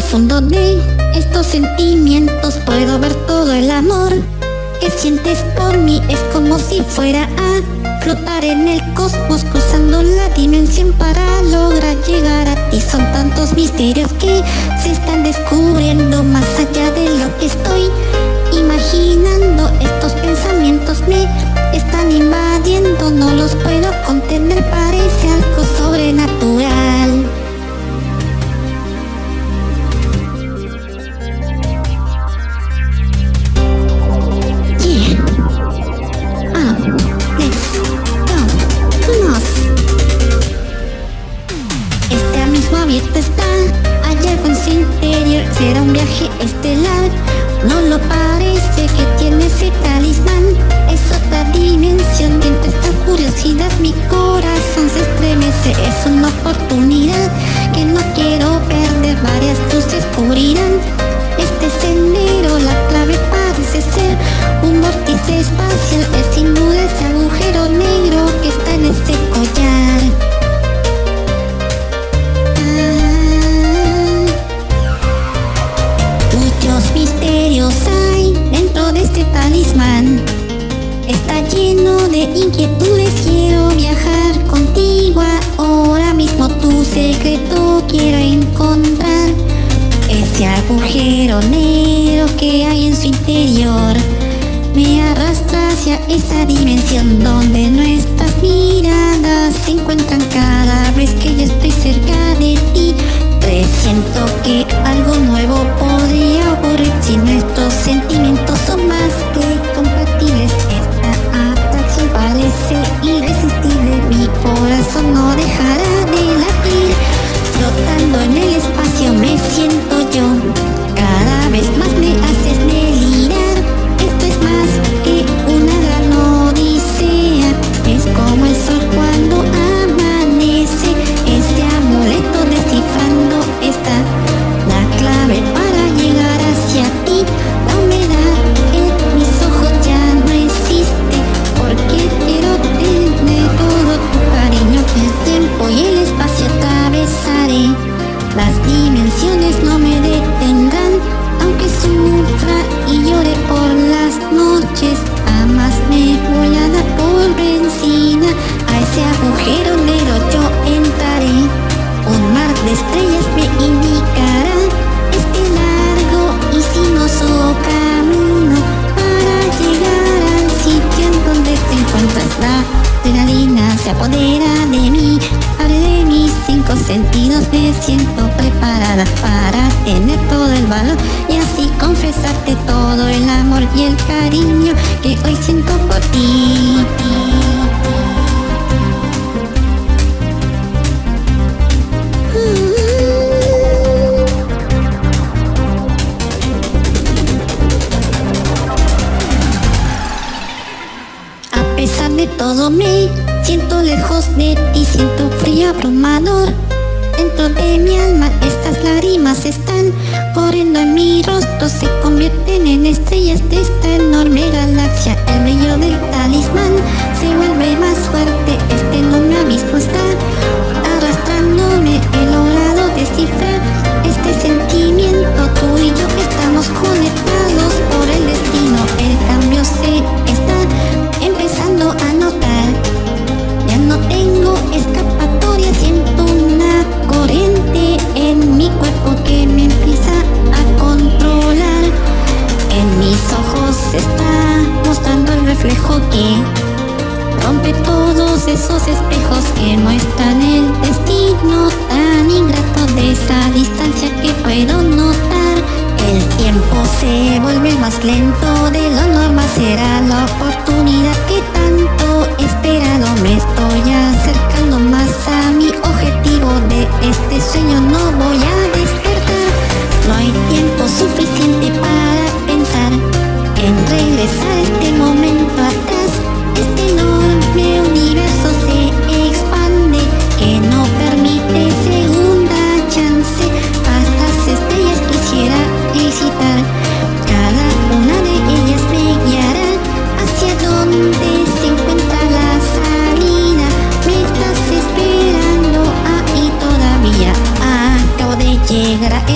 profundo de estos sentimientos. Puedo ver todo el amor que sientes por mí. Es como si fuera a flotar en el cosmos cruzando la dimensión para lograr llegar a ti. Son tantos misterios que se están descubriendo más allá de lo que estoy imaginando. Estos pensamientos me están invadiendo no los puedo contener. Parece algo sobrenatural viaje estelar No lo parece que tiene ese talismán. Es otra dimensión Dentro esta curiosidad mi corazón se estremece. Es una oportunidad que no quiero perder Varias luces cubrirán inquietudes, quiero viajar contigo. Ahora mismo tu secreto quiero encontrar. Ese agujero negro que hay en su interior Me arrastra hacia esa dimensión donde nuestras miradas se encuentran cada vez que yo estoy cerca de ti. Presiento que algo nuevo podría siento preparada para tener todo el valor y así confesarte todo el amor y el cariño que hoy siento por ti. todo me siento lejos de ti, siento frío abrumador. Dentro de mi alma estas lágrimas están corriendo en mi rostro, se convierten en estrellas de esta enorme galaxia. Que me empieza a controlar. En mis ojos está mostrando el reflejo que rompe todos esos espejos que muestran el destino tan ingrato de esa distancia que puedo notar. El tiempo se vuelve más lento de lo normal, será la oportunidad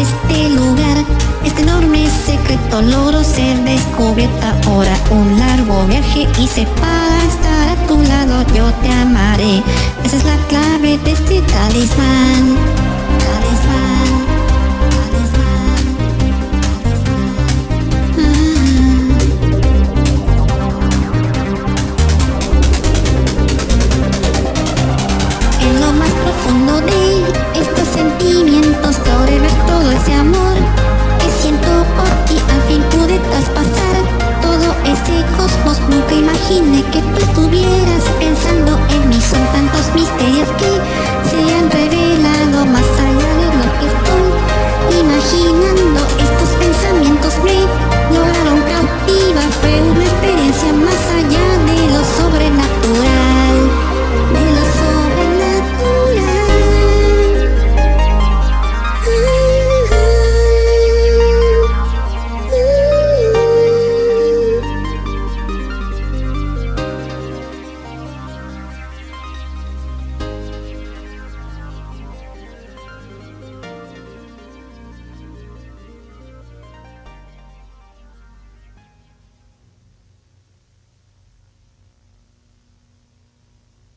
este lugar. Este enorme secreto logro ser descubierta Ahora. Un largo viaje hice para estar a tu lado. Yo te amaré. Esa es la clave de este talismán. Talismán todo ese amor que siento por ti al fin pude traspasar todo ese cosmos. Nunca imaginé que tú estuvieras pensando en mí. Son tantos misterios.